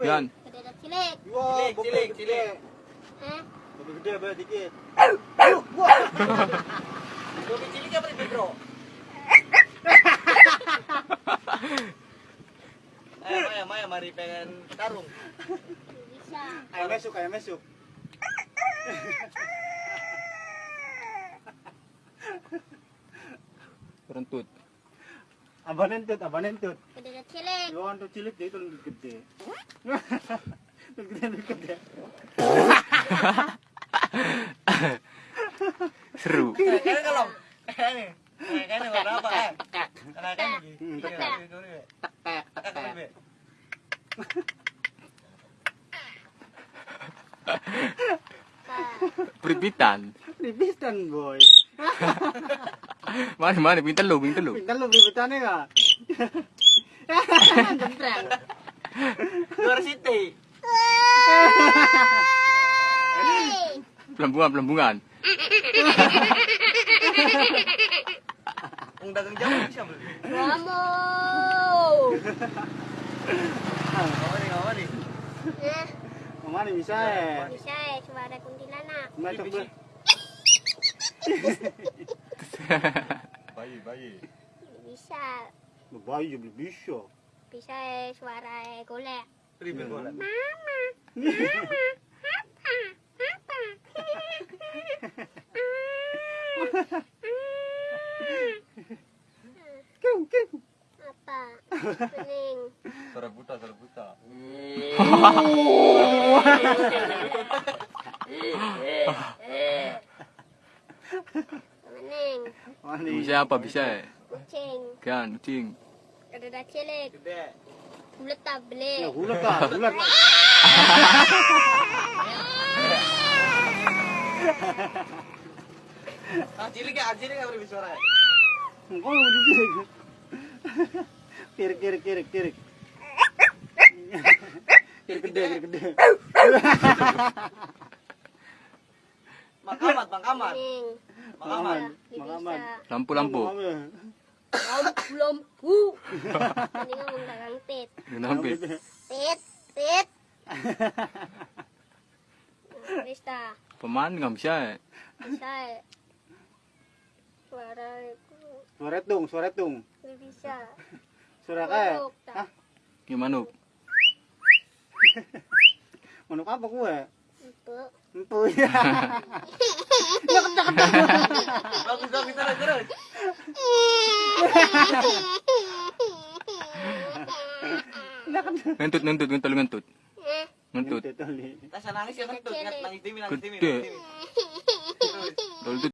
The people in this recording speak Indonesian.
Yan. Cilik. Wow, Cilik, cilik. Hah? Gede dikit. Cilik apa bro? Ayo Maya, Maya, mari pengen tarung. Bisa. Ayo masuk, ayo masuk. Rentut. Abang nentut, abang nentut. Yo, untuk cilik dia itu lebih gede. Lebih gede, lebih gede. Seru. Kayaknya kalau kayaknya kayaknya warna apa? Eh, Karena kan Hmm, gini. tekek. Tekek, tekek. Be. Pripitan. Ribitan, boy. Mana mana pintar lu, pintar lu. Pintar lu ribitannya enggak? Jempreng. Luar City. Hei. Pelambungan, pelambungan. Ang dagang jamu bisa beli. Kamu. Ngawa nih, ngawa nih. Nah, Mana bisa ya? bisa ya suara kuntilanak. Masuk Biji. lu. Bayi, bayi. Bisa. Bayi belum bisa. Bisa ya suara golek. Ribet bola. Mama. Kung, kung. Apa? Pening. Suara buta, suara buta. Pening. Mana Bisa apa bisa? Kucing. Kan, kucing. Kedada cilik. Beli. Ya, ulat kah? Ulat. Ah, cilik ya, cilik ya beri suara. Kau mau dikirik. Kirik, kirik, kirik, kirik. Kirik gede, kirik gede. Makamat, makamat. Pening. Makamat. Makaman. Lampu, lampu. Lampu lampu. Ini ngomong dagang tit. Nampit. Tit, tit. Bisa, Peman nggak bisa. bisa. Suara itu Suara tung, suara tung. bisa. Suara kayak. Hah? Gimana? Manuk apa gue? Empuk. Empu ya. Nantut, nantut, nantut, nantut. Nantut. Tasa nangis ka nantut, nangis dimi, nangis dimi. Nantut.